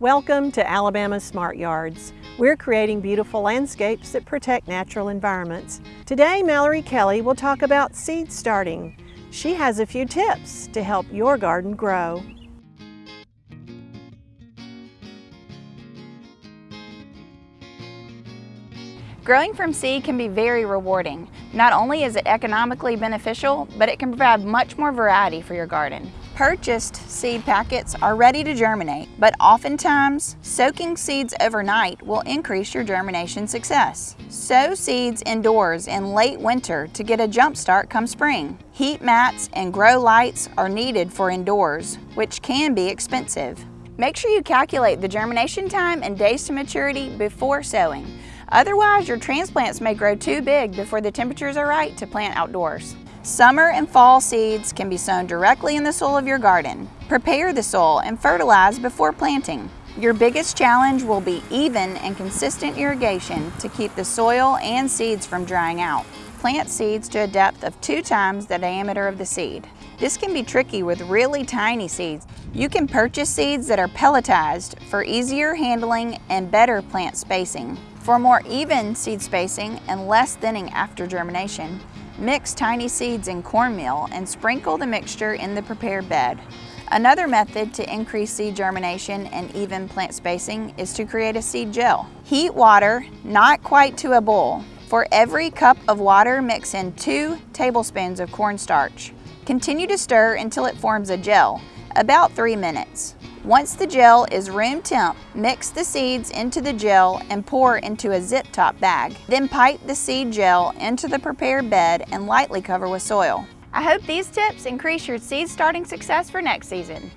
Welcome to Alabama Smart Yards. We're creating beautiful landscapes that protect natural environments. Today, Mallory Kelly will talk about seed starting. She has a few tips to help your garden grow. Growing from seed can be very rewarding. Not only is it economically beneficial, but it can provide much more variety for your garden. Purchased seed packets are ready to germinate, but oftentimes soaking seeds overnight will increase your germination success. Sow seeds indoors in late winter to get a jump start come spring. Heat mats and grow lights are needed for indoors, which can be expensive. Make sure you calculate the germination time and days to maturity before sowing. Otherwise, your transplants may grow too big before the temperatures are right to plant outdoors. Summer and fall seeds can be sown directly in the soil of your garden. Prepare the soil and fertilize before planting. Your biggest challenge will be even and consistent irrigation to keep the soil and seeds from drying out. Plant seeds to a depth of two times the diameter of the seed. This can be tricky with really tiny seeds. You can purchase seeds that are pelletized for easier handling and better plant spacing. For more even seed spacing and less thinning after germination, mix tiny seeds in cornmeal and sprinkle the mixture in the prepared bed. Another method to increase seed germination and even plant spacing is to create a seed gel. Heat water, not quite to a boil. For every cup of water, mix in two tablespoons of cornstarch. Continue to stir until it forms a gel, about three minutes. Once the gel is room temp, mix the seeds into the gel and pour into a zip top bag. Then pipe the seed gel into the prepared bed and lightly cover with soil. I hope these tips increase your seed starting success for next season.